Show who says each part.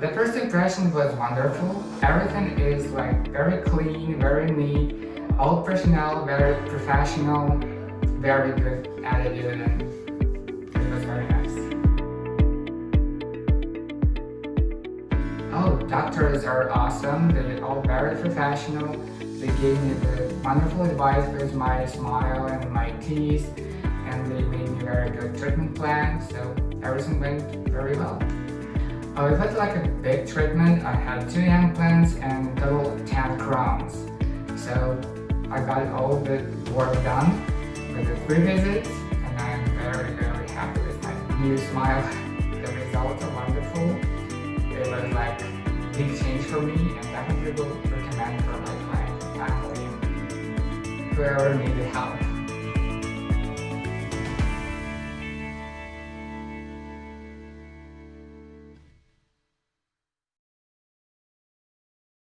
Speaker 1: The first impression was wonderful. Everything is like very clean, very neat. All personnel very professional, very good attitude and it was very nice. Oh, doctors are awesome. They're all very professional. They gave me the wonderful advice with my smile and my teeth and they made me very good treatment plan, so everything went very well. It was like a big treatment. I had two implants and total 10 crowns. So I got all the work done with the three visits and I'm very, very happy with my new smile. The results are wonderful. It was like a big change for me and definitely will recommend for my friends and family whoever needed help.